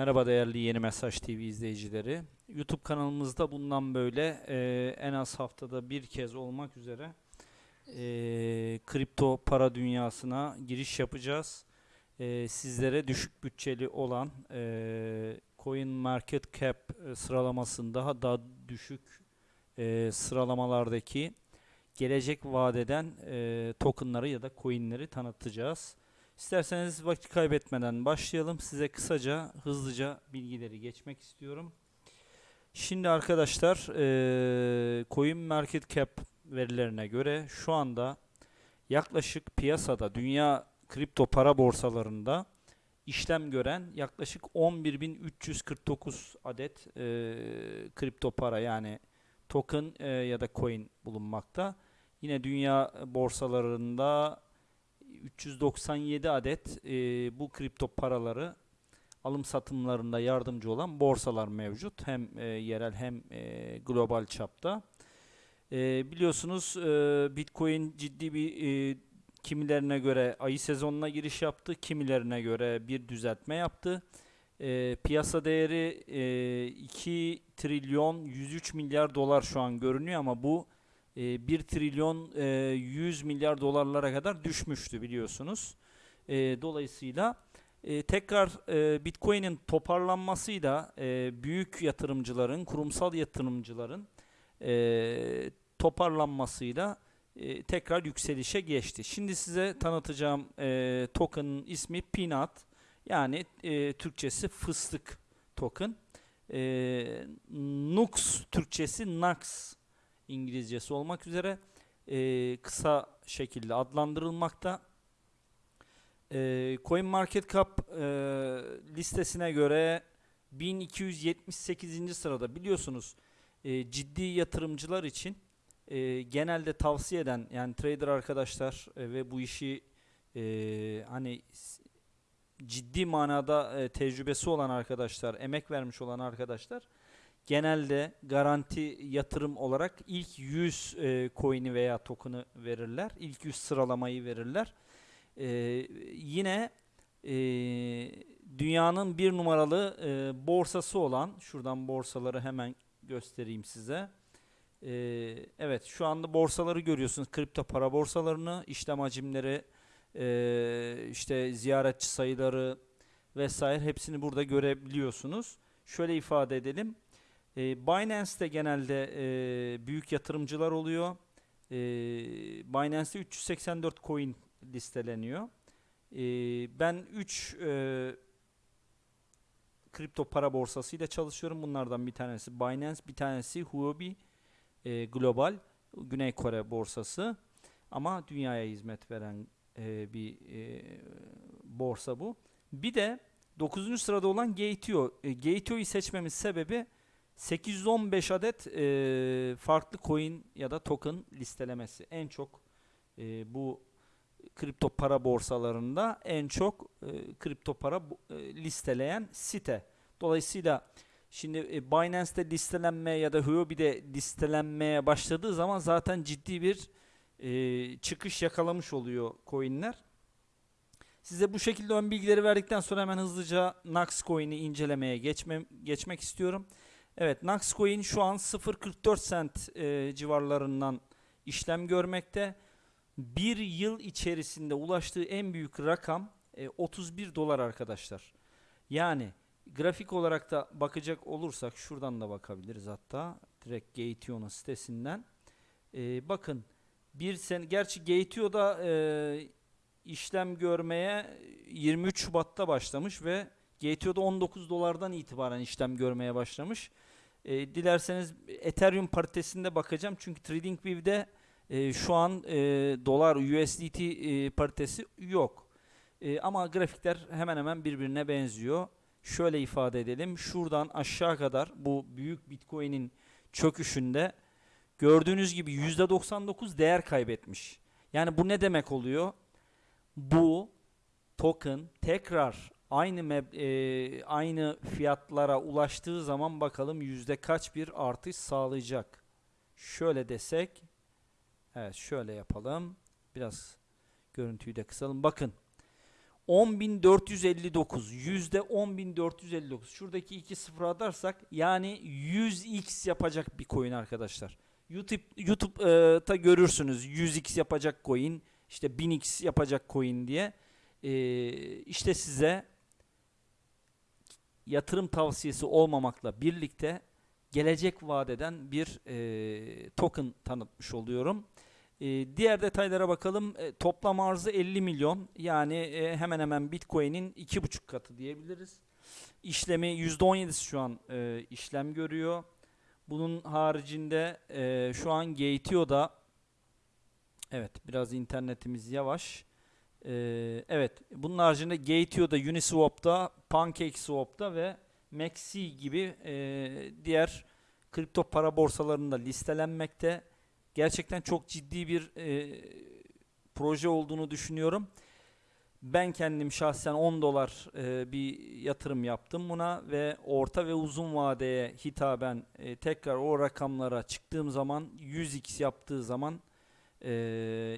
Merhaba değerli Yeni Mesaj TV izleyicileri. YouTube kanalımızda bundan böyle e, en az haftada bir kez olmak üzere e, kripto para dünyasına giriş yapacağız. E, sizlere düşük bütçeli olan e, Coin Market Cap e, sıralamasında daha daha düşük e, sıralamalardaki gelecek vadeden e, tokenları ya da coinleri tanıtacağız. İsterseniz vakit kaybetmeden başlayalım. Size kısaca, hızlıca bilgileri geçmek istiyorum. Şimdi arkadaşlar, eee Coin Market Cap verilerine göre şu anda yaklaşık piyasada dünya kripto para borsalarında işlem gören yaklaşık 11.349 adet kripto para yani token ya da coin bulunmakta. Yine dünya borsalarında 397 adet e, bu kripto paraları alım satımlarında yardımcı olan borsalar mevcut. Hem e, yerel hem e, global çapta. E, biliyorsunuz e, Bitcoin ciddi bir e, kimilerine göre ayı sezonuna giriş yaptı. Kimilerine göre bir düzeltme yaptı. E, piyasa değeri e, 2 trilyon 103 milyar dolar şu an görünüyor ama bu e, 1 trilyon e, 100 milyar dolarlara kadar düşmüştü biliyorsunuz. E, dolayısıyla e, tekrar e, Bitcoin'in toparlanmasıyla büyük yatırımcıların, kurumsal yatırımcıların toparlanmasıyla tekrar yükselişe geçti. Şimdi size tanıtacağım e, ismi Peanut. Yani Türkçesi fıstık token. Nux Türkçesi Nux İngilizcesi olmak üzere e, kısa şekilde adlandırılmakta. E, CoinMarketCap e, listesine göre 1278. sırada biliyorsunuz e, ciddi yatırımcılar için e, genelde tavsiye eden yani trader arkadaşlar e, ve bu işi e, hani ciddi manada e, tecrübesi olan arkadaşlar, emek vermiş olan arkadaşlar genelde garanti yatırım olarak ilk 100 e, coin'i veya token'ı verirler. İlk 100 sıralamayı verirler. E, yine e, dünyanın bir numaralı e, borsası olan, şuradan borsaları hemen göstereyim size. E, evet şu anda borsaları görüyorsunuz. Kripto para borsalarını, işlem hacimleri, e, işte ziyaretçi sayıları vesaire hepsini burada görebiliyorsunuz. Şöyle ifade edelim. E, Binance'te genelde e, büyük yatırımcılar oluyor. E, Binance'te 384 coin listeleniyor. E, ben 3 e, kripto para borsasıyla çalışıyorum. Bunlardan bir tanesi Binance, bir tanesi Huobi e, Global, Güney Kore borsası. Ama dünyaya hizmet veren e, bir e, borsa bu. Bir de 9. sırada olan Gateo. E, Gateo'yu seçmemin sebebi 815 adet e, farklı coin ya da token listelemesi. En çok e, bu kripto para borsalarında en çok e, kripto para e, listeleyen site. Dolayısıyla şimdi e, Binance'te listelenmeye ya da Huobi'de listelenmeye başladığı zaman zaten ciddi bir e, çıkış yakalamış oluyor coinler. Size bu şekilde ön bilgileri verdikten sonra hemen hızlıca Nax coin'i incelemeye geçmem, geçmek istiyorum. Evet, Nax coin şu an 0.44 cent e, civarlarından işlem görmekte. Bir yıl içerisinde ulaştığı en büyük rakam e, 31 dolar arkadaşlar. Yani grafik olarak da bakacak olursak şuradan da bakabiliriz hatta direkt Gateo'nun sitesinden. E, bakın bir sene gerçi Gateo'da e, işlem görmeye 23 Şubat'ta başlamış ve Gateo'da 19 dolardan itibaren işlem görmeye başlamış. E, dilerseniz Ethereum paritesinde bakacağım çünkü TradingView'de e, şu an e, dolar USDT e, paritesi yok. E, ama grafikler hemen hemen birbirine benziyor. Şöyle ifade edelim. Şuradan aşağı kadar bu büyük Bitcoin'in çöküşünde gördüğünüz gibi %99 değer kaybetmiş. Yani bu ne demek oluyor? Bu token tekrar aynı e, aynı fiyatlara ulaştığı zaman bakalım yüzde kaç bir artış sağlayacak. Şöyle desek, evet şöyle yapalım. Biraz görüntüyü de kısalım. Bakın 10.459 yüzde 10.459 şuradaki iki sıfır atarsak yani 100x yapacak bir coin arkadaşlar. YouTube YouTube'da görürsünüz 100x yapacak coin işte 1000x yapacak coin diye. Ee, işte size yatırım tavsiyesi olmamakla birlikte gelecek vadeden bir e, token tanıtmış oluyorum. E, diğer detaylara bakalım. E, toplam arzı 50 milyon. Yani e, hemen hemen Bitcoin'in 2,5 katı diyebiliriz. İşlemi %17'si şu an e, işlem görüyor. Bunun haricinde e, şu an Gateio'da evet biraz internetimiz yavaş. E, evet bunun haricinde Gateio'da, Uniswap'ta, PancakeSwap'ta ve Maxi gibi e, diğer kripto para borsalarında listelenmekte. Gerçekten çok ciddi bir e, proje olduğunu düşünüyorum. Ben kendim şahsen 10 dolar e, bir yatırım yaptım buna ve orta ve uzun vadeye hitaben e, tekrar o rakamlara çıktığım zaman 100x yaptığı zaman e,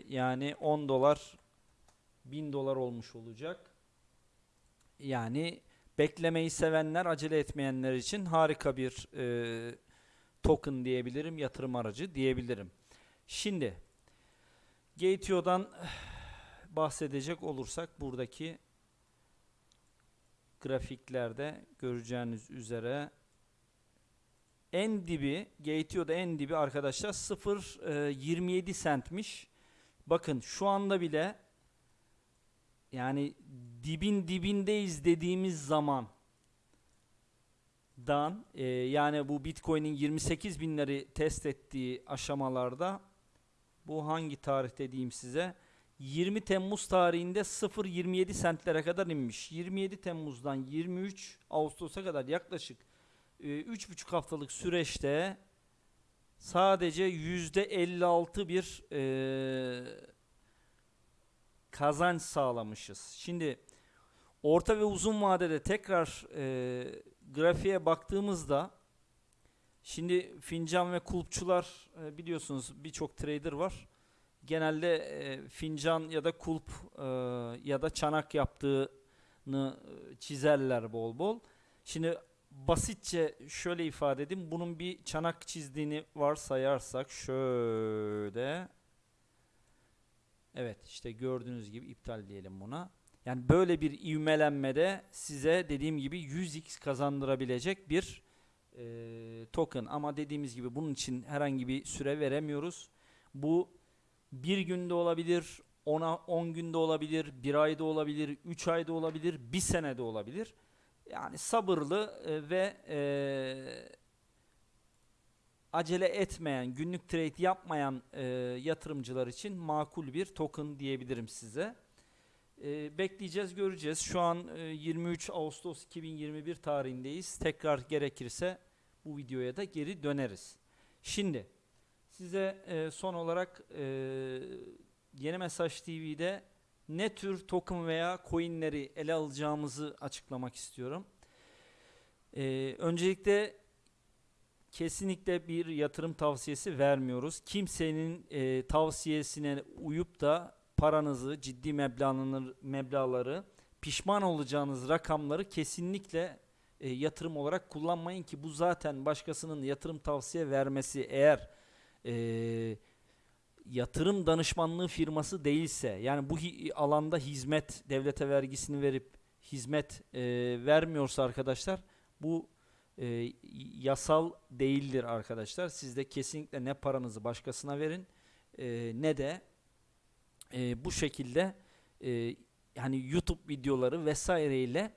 yani 10 dolar 1000 dolar olmuş olacak. Yani beklemeyi sevenler, acele etmeyenler için harika bir e, token diyebilirim, yatırım aracı diyebilirim. Şimdi Gateio'dan bahsedecek olursak buradaki grafiklerde göreceğiniz üzere en dibi Gateio'da en dibi arkadaşlar 0.27 centmiş. Bakın şu anda bile yani dibin dibindeyiz dediğimiz zaman dan e, yani bu Bitcoin'in 28 binleri test ettiği aşamalarda bu hangi tarih diyeyim size 20 Temmuz tarihinde 0.27 sentlere kadar inmiş. 27 Temmuz'dan 23 Ağustos'a kadar yaklaşık e, 3,5 haftalık süreçte sadece %56 bir e, kazanç sağlamışız. Şimdi orta ve uzun vadede tekrar e, grafiğe baktığımızda şimdi fincan ve kulpçular e, biliyorsunuz birçok trader var. Genelde e, fincan ya da kulp e, ya da çanak yaptığını e, çizerler bol bol. Şimdi basitçe şöyle ifade edeyim. Bunun bir çanak çizdiğini varsayarsak şöyle Evet işte gördüğünüz gibi iptal diyelim buna. Yani böyle bir ivmelenmede size dediğim gibi 100x kazandırabilecek bir e, token. Ama dediğimiz gibi bunun için herhangi bir süre veremiyoruz. Bu bir günde olabilir, 10 10 günde olabilir, bir ayda olabilir, 3 ayda olabilir, bir senede olabilir. Yani sabırlı e, ve e, acele etmeyen, günlük trade yapmayan e, yatırımcılar için makul bir token diyebilirim size. E, bekleyeceğiz, göreceğiz. Şu an e, 23 Ağustos 2021 tarihindeyiz. Tekrar gerekirse bu videoya da geri döneriz. Şimdi size e, son olarak e, Yeni Mesaj TV'de ne tür token veya coinleri ele alacağımızı açıklamak istiyorum. E, öncelikle kesinlikle bir yatırım tavsiyesi vermiyoruz. Kimsenin e, tavsiyesine uyup da paranızı, ciddi meblağları, pişman olacağınız rakamları kesinlikle e, yatırım olarak kullanmayın ki bu zaten başkasının yatırım tavsiye vermesi eğer e, yatırım danışmanlığı firması değilse yani bu hi alanda hizmet devlete vergisini verip hizmet e, vermiyorsa arkadaşlar bu e, yasal değildir arkadaşlar. Siz de kesinlikle ne paranızı başkasına verin e, ne de e, bu şekilde e, hani YouTube videoları vesaireyle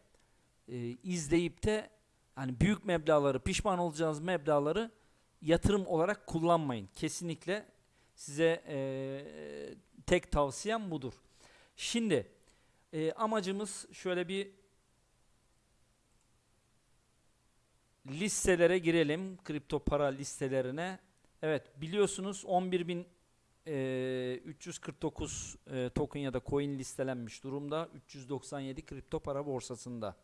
e, izleyip de hani büyük meblaları pişman olacağınız meblaları yatırım olarak kullanmayın. Kesinlikle size e, tek tavsiyem budur. Şimdi e, amacımız şöyle bir listelere girelim. Kripto para listelerine. Evet biliyorsunuz 11.349 e, token ya da coin listelenmiş durumda. 397 kripto para borsasında.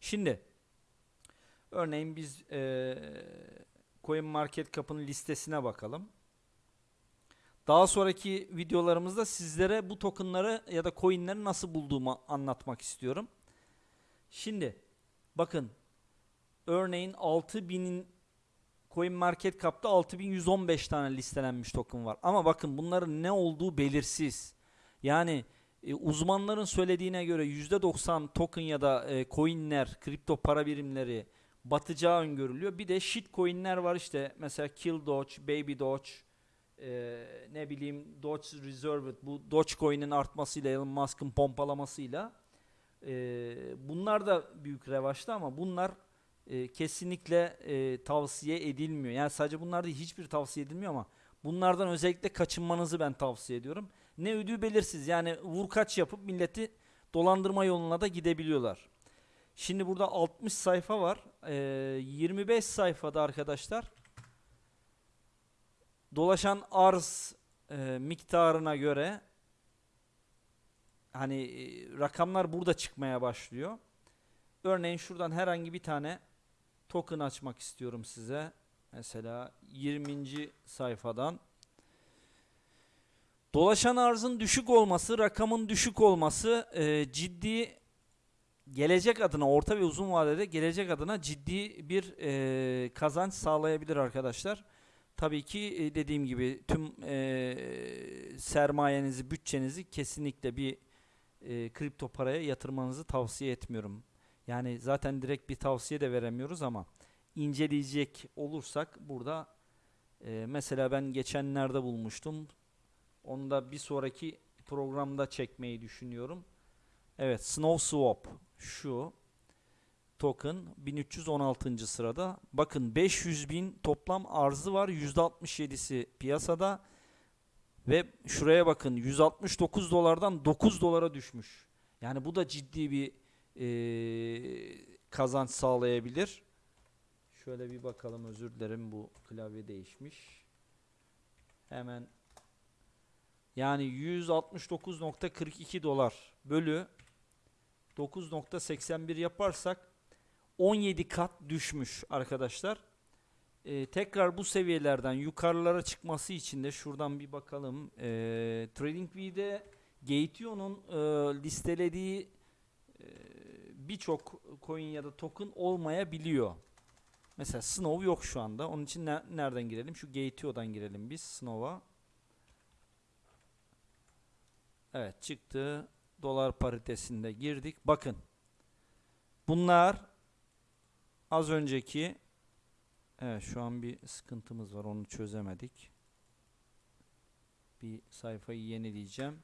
Şimdi örneğin biz e, Coin Market Cap'ın listesine bakalım. Daha sonraki videolarımızda sizlere bu tokenları ya da coinleri nasıl bulduğumu anlatmak istiyorum. Şimdi bakın örneğin 6000'in Coin Market Cap'ta 6115 tane listelenmiş token var. Ama bakın bunların ne olduğu belirsiz. Yani e, uzmanların söylediğine göre %90 token ya da e, coinler, kripto para birimleri batacağı öngörülüyor. Bir de shit coinler var işte mesela Kill Doge, Baby Doge, e, ne bileyim Doge Reserved bu Dogecoin'in artmasıyla Elon Musk'ın pompalamasıyla e, bunlar da büyük revaçta ama bunlar e, kesinlikle e, tavsiye edilmiyor. Yani sadece bunlar değil hiçbir tavsiye edilmiyor ama bunlardan özellikle kaçınmanızı ben tavsiye ediyorum. Ne ödüğü belirsiz yani vurkaç yapıp milleti dolandırma yoluna da gidebiliyorlar. Şimdi burada 60 sayfa var. E, 25 sayfada arkadaşlar dolaşan arz e, miktarına göre hani e, rakamlar burada çıkmaya başlıyor. Örneğin şuradan herhangi bir tane token açmak istiyorum size. Mesela 20. sayfadan dolaşan arzın düşük olması, rakamın düşük olması e, ciddi gelecek adına orta ve uzun vadede gelecek adına ciddi bir e, kazanç sağlayabilir arkadaşlar. Tabii ki e, dediğim gibi tüm e, sermayenizi, bütçenizi kesinlikle bir e, kripto paraya yatırmanızı tavsiye etmiyorum. Yani zaten direkt bir tavsiye de veremiyoruz ama inceleyecek olursak burada e, mesela ben geçenlerde bulmuştum. Onu da bir sonraki programda çekmeyi düşünüyorum. Evet, Snow Swap şu token 1316. sırada. Bakın 500 bin toplam arzı var. %67'si piyasada. Ve şuraya bakın 169 dolardan 9 dolara düşmüş. Yani bu da ciddi bir kazanç sağlayabilir. Şöyle bir bakalım özür dilerim bu klavye değişmiş. Hemen yani 169.42 dolar bölü 9.81 yaparsak 17 kat düşmüş arkadaşlar. Ee, tekrar bu seviyelerden yukarılara çıkması için de şuradan bir bakalım. Ee, TradingView'de Gateion'un e, listelediği e, birçok coin ya da token olmayabiliyor. Mesela Snow yok şu anda. Onun için ne- nereden girelim? Şu Gateio'dan girelim biz Snow'a. Evet çıktı. Dolar paritesinde girdik. Bakın. Bunlar az önceki Evet şu an bir sıkıntımız var. Onu çözemedik. Bir sayfayı yenileyeceğim.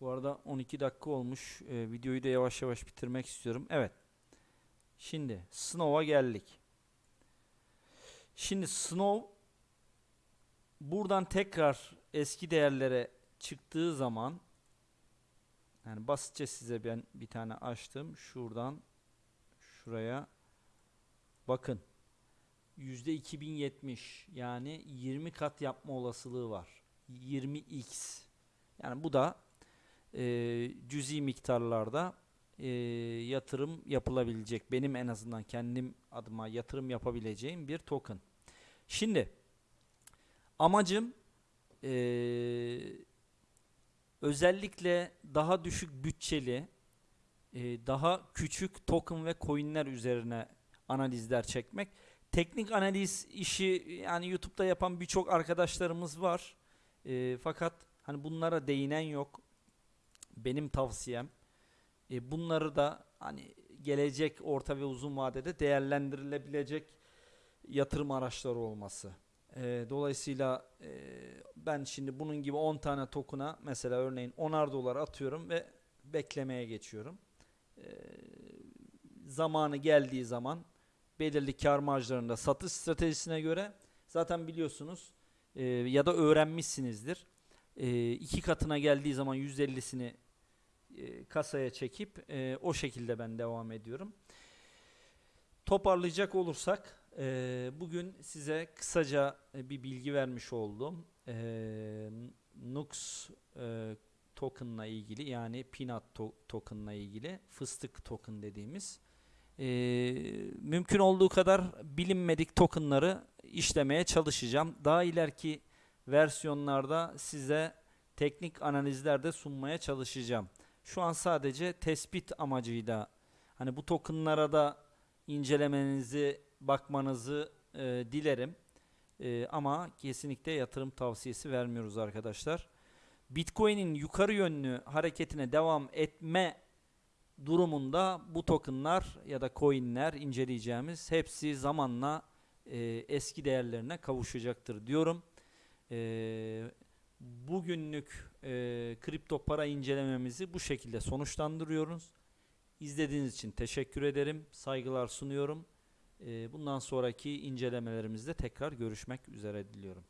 Bu arada 12 dakika olmuş. Ee, videoyu da yavaş yavaş bitirmek istiyorum. Evet. Şimdi Snow'a geldik. Şimdi Snow buradan tekrar eski değerlere çıktığı zaman yani basitçe size ben bir tane açtım. Şuradan şuraya bakın yüzde 2070 yani 20 kat yapma olasılığı var. 20x. Yani bu da e, cüzi miktarlarda e, yatırım yapılabilecek. Benim en azından kendim adıma yatırım yapabileceğim bir token. Şimdi amacım e, özellikle daha düşük bütçeli e, daha küçük token ve coinler üzerine analizler çekmek. Teknik analiz işi yani YouTube'da yapan birçok arkadaşlarımız var. E, fakat hani bunlara değinen yok. Benim tavsiyem e, bunları da hani gelecek orta ve uzun vadede değerlendirilebilecek yatırım araçları olması. E, dolayısıyla e, ben şimdi bunun gibi 10 tane token'a mesela örneğin 10'ar dolar atıyorum ve beklemeye geçiyorum. E, zamanı geldiği zaman belirli kar marjlarında satış stratejisine göre zaten biliyorsunuz e, ya da öğrenmişsinizdir. E, iki katına geldiği zaman %50'sini e, kasaya çekip e, o şekilde ben devam ediyorum. Toparlayacak olursak e, bugün size kısaca e, bir bilgi vermiş oldum. E, Nux e, token'la ilgili yani Peanut to- token'la ilgili fıstık token dediğimiz e, mümkün olduğu kadar bilinmedik tokenları işlemeye çalışacağım. Daha ileriki versiyonlarda size teknik analizler de sunmaya çalışacağım. Şu an sadece tespit amacıyla hani bu tokenlara da incelemenizi, bakmanızı e, dilerim. E, ama kesinlikle yatırım tavsiyesi vermiyoruz arkadaşlar. Bitcoin'in yukarı yönlü hareketine devam etme durumunda bu tokenlar ya da coinler inceleyeceğimiz hepsi zamanla e, eski değerlerine kavuşacaktır diyorum. E, bugünlük e, kripto para incelememizi bu şekilde sonuçlandırıyoruz. İzlediğiniz için teşekkür ederim. Saygılar sunuyorum. E, bundan sonraki incelemelerimizde tekrar görüşmek üzere diliyorum.